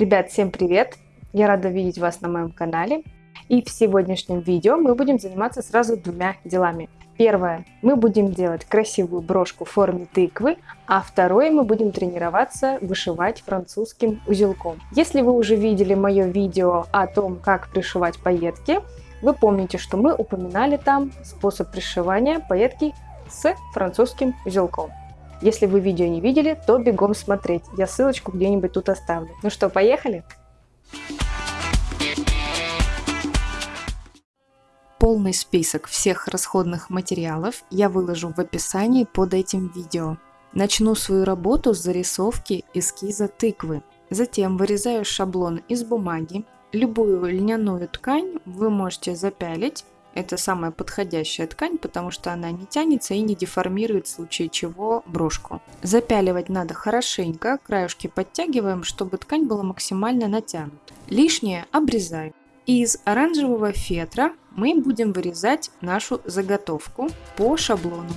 Ребят, всем привет! Я рада видеть вас на моем канале. И в сегодняшнем видео мы будем заниматься сразу двумя делами. Первое, мы будем делать красивую брошку в форме тыквы, а второе, мы будем тренироваться вышивать французским узелком. Если вы уже видели мое видео о том, как пришивать пайетки, вы помните, что мы упоминали там способ пришивания пайетки с французским узелком. Если вы видео не видели, то бегом смотреть. Я ссылочку где-нибудь тут оставлю. Ну что, поехали? Полный список всех расходных материалов я выложу в описании под этим видео. Начну свою работу с зарисовки эскиза тыквы. Затем вырезаю шаблон из бумаги. Любую льняную ткань вы можете запялить это самая подходящая ткань, потому что она не тянется и не деформирует в случае чего брошку. Запяливать надо хорошенько, краюшки подтягиваем, чтобы ткань была максимально натянута. Лишнее обрезаем. Из оранжевого фетра мы будем вырезать нашу заготовку по шаблону.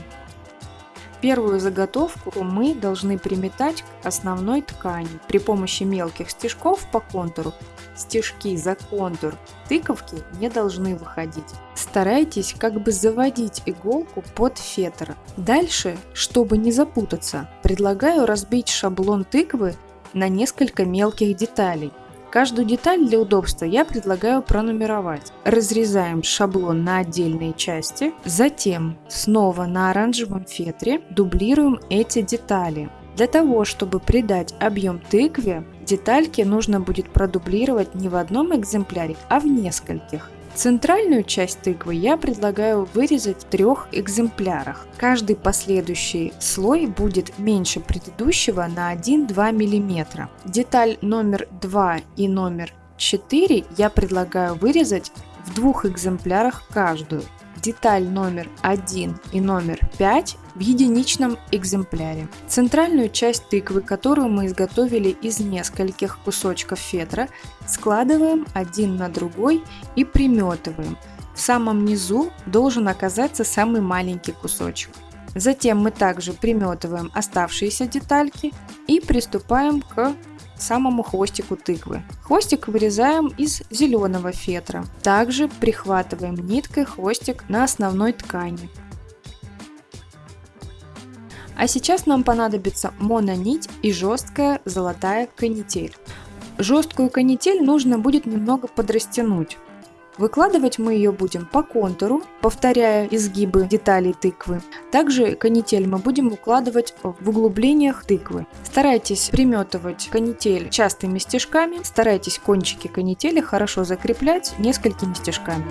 Первую заготовку мы должны приметать к основной ткани при помощи мелких стежков по контуру. Стежки за контур тыковки не должны выходить. Старайтесь как бы заводить иголку под фетр. Дальше, чтобы не запутаться, предлагаю разбить шаблон тыквы на несколько мелких деталей. Каждую деталь для удобства я предлагаю пронумеровать. Разрезаем шаблон на отдельные части, затем снова на оранжевом фетре дублируем эти детали. Для того, чтобы придать объем тыкве, детальки нужно будет продублировать не в одном экземпляре, а в нескольких. Центральную часть тыквы я предлагаю вырезать в трех экземплярах. Каждый последующий слой будет меньше предыдущего на 1-2 мм. Деталь номер 2 и номер 4 я предлагаю вырезать в двух экземплярах каждую деталь номер 1 и номер 5 в единичном экземпляре. Центральную часть тыквы, которую мы изготовили из нескольких кусочков фетра, складываем один на другой и приметываем. В самом низу должен оказаться самый маленький кусочек. Затем мы также приметываем оставшиеся детальки и приступаем к самому хвостику тыквы. Хвостик вырезаем из зеленого фетра. Также прихватываем ниткой хвостик на основной ткани. А сейчас нам понадобится мононить и жесткая золотая канитель. Жесткую канитель нужно будет немного подрастянуть. Выкладывать мы ее будем по контуру, повторяя изгибы деталей тыквы. Также канитель мы будем укладывать в углублениях тыквы. Старайтесь приметывать канитель частыми стежками, старайтесь кончики канители хорошо закреплять несколькими стежками.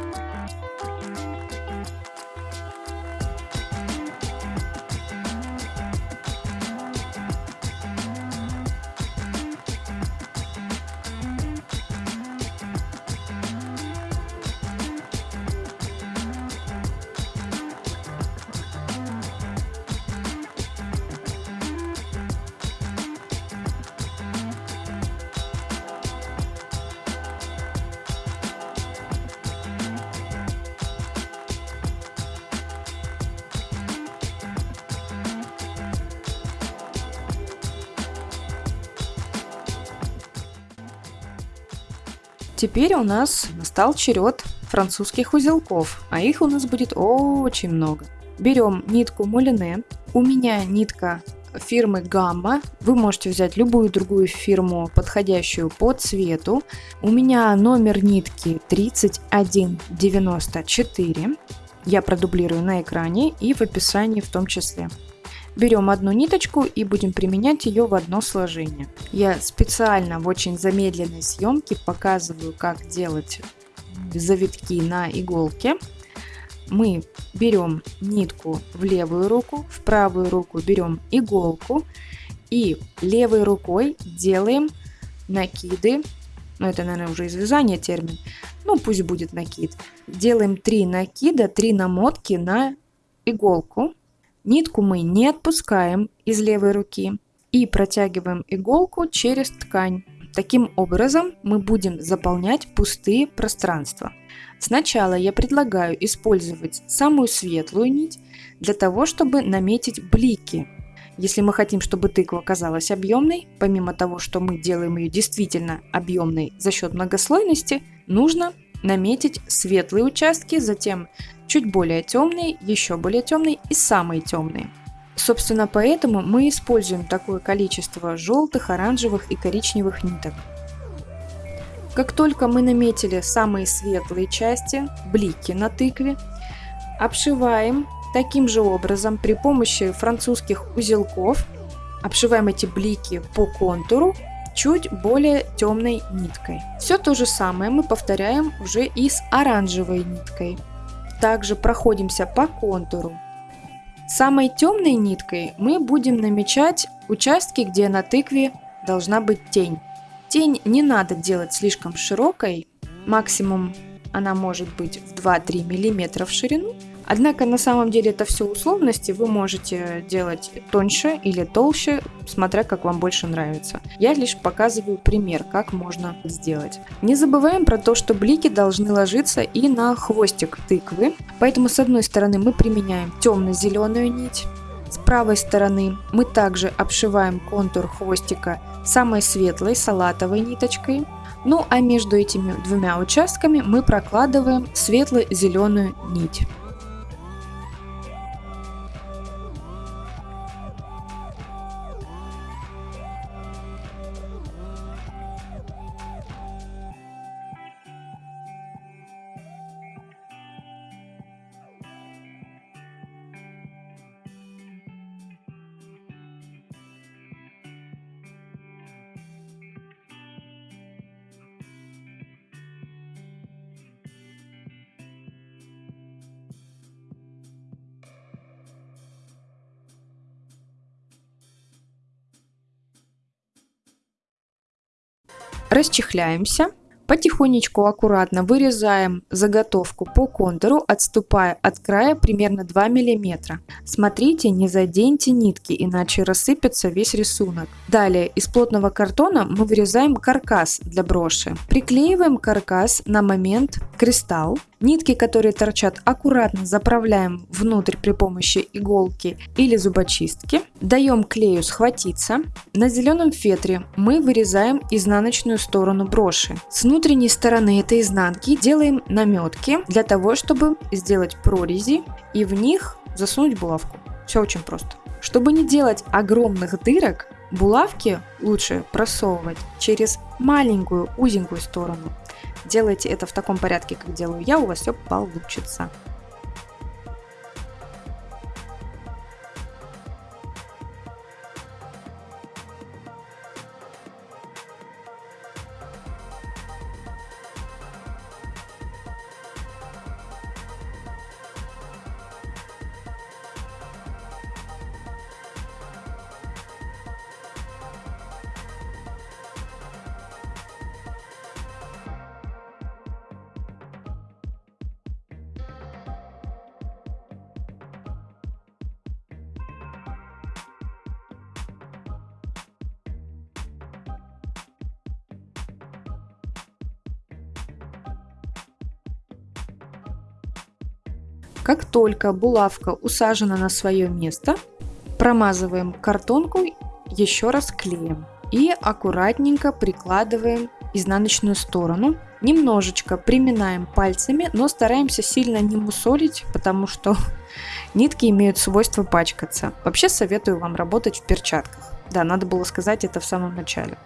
Теперь у нас настал черед французских узелков, а их у нас будет очень много. Берем нитку Мулине. У меня нитка фирмы Гамма. Вы можете взять любую другую фирму, подходящую по цвету. У меня номер нитки 3194. Я продублирую на экране и в описании в том числе. Берем одну ниточку и будем применять ее в одно сложение. Я специально в очень замедленной съемке показываю, как делать завитки на иголке. Мы берем нитку в левую руку, в правую руку берем иголку и левой рукой делаем накиды, ну это, наверное, уже из вязания термин, ну пусть будет накид. Делаем 3 накида, 3 намотки на иголку Нитку мы не отпускаем из левой руки и протягиваем иголку через ткань. Таким образом мы будем заполнять пустые пространства. Сначала я предлагаю использовать самую светлую нить для того, чтобы наметить блики. Если мы хотим, чтобы тыква оказалась объемной, помимо того, что мы делаем ее действительно объемной за счет многослойности, нужно наметить светлые участки, затем чуть более темные, еще более темные и самые темные. Собственно, поэтому мы используем такое количество желтых, оранжевых и коричневых ниток. Как только мы наметили самые светлые части, блики на тыкве, обшиваем таким же образом при помощи французских узелков, обшиваем эти блики по контуру чуть более темной ниткой. Все то же самое мы повторяем уже и с оранжевой ниткой. Также проходимся по контуру. Самой темной ниткой мы будем намечать участки, где на тыкве должна быть тень. Тень не надо делать слишком широкой, максимум она может быть в 2-3 мм в ширину, Однако на самом деле это все условности, вы можете делать тоньше или толще, смотря как вам больше нравится. Я лишь показываю пример, как можно сделать. Не забываем про то, что блики должны ложиться и на хвостик тыквы, поэтому с одной стороны мы применяем темно-зеленую нить, с правой стороны мы также обшиваем контур хвостика самой светлой салатовой ниточкой, ну а между этими двумя участками мы прокладываем светло-зеленую нить. Расчехляемся. Потихонечку аккуратно вырезаем заготовку по контуру, отступая от края примерно 2 мм. Смотрите, не заденьте нитки, иначе рассыпется весь рисунок. Далее из плотного картона мы вырезаем каркас для броши. Приклеиваем каркас на момент кристалл Нитки, которые торчат, аккуратно заправляем внутрь при помощи иголки или зубочистки. Даем клею схватиться. На зеленом фетре мы вырезаем изнаночную сторону броши. С внутренней стороны этой изнанки делаем наметки для того, чтобы сделать прорези и в них засунуть булавку. Все очень просто. Чтобы не делать огромных дырок, булавки лучше просовывать через маленькую узенькую сторону. Делайте это в таком порядке, как делаю я, у вас все получится. Как только булавка усажена на свое место, промазываем картонку еще раз клеем и аккуратненько прикладываем изнаночную сторону. Немножечко приминаем пальцами, но стараемся сильно не мусолить, потому что нитки имеют свойство пачкаться. Вообще советую вам работать в перчатках. Да, надо было сказать это в самом начале.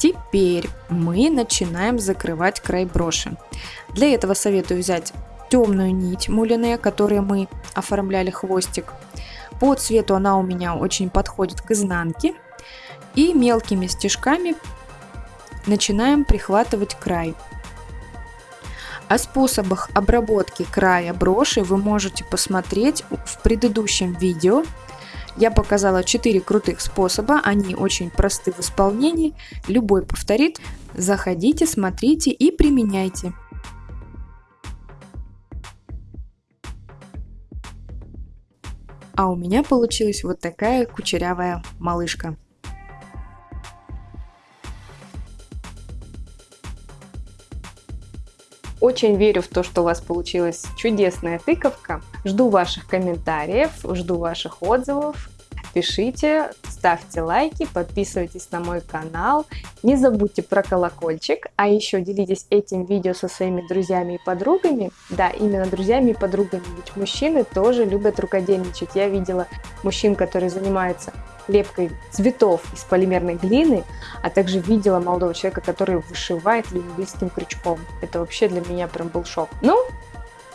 Теперь мы начинаем закрывать край броши. Для этого советую взять темную нить мулине, которой мы оформляли хвостик. По цвету она у меня очень подходит к изнанке. И мелкими стежками начинаем прихватывать край. О способах обработки края броши вы можете посмотреть в предыдущем видео. Я показала 4 крутых способа, они очень просты в исполнении, любой повторит. Заходите, смотрите и применяйте. А у меня получилась вот такая кучерявая малышка. Очень верю в то, что у вас получилась чудесная тыковка. Жду ваших комментариев, жду ваших отзывов. Пишите, ставьте лайки, подписывайтесь на мой канал. Не забудьте про колокольчик, а еще делитесь этим видео со своими друзьями и подругами. Да, именно друзьями и подругами, ведь мужчины тоже любят рукодельничать. Я видела мужчин, которые занимаются лепкой цветов из полимерной глины, а также видела молодого человека, который вышивает лимбийским крючком. Это вообще для меня прям был шок. Ну,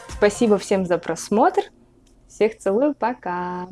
спасибо всем за просмотр. Всех целую, пока!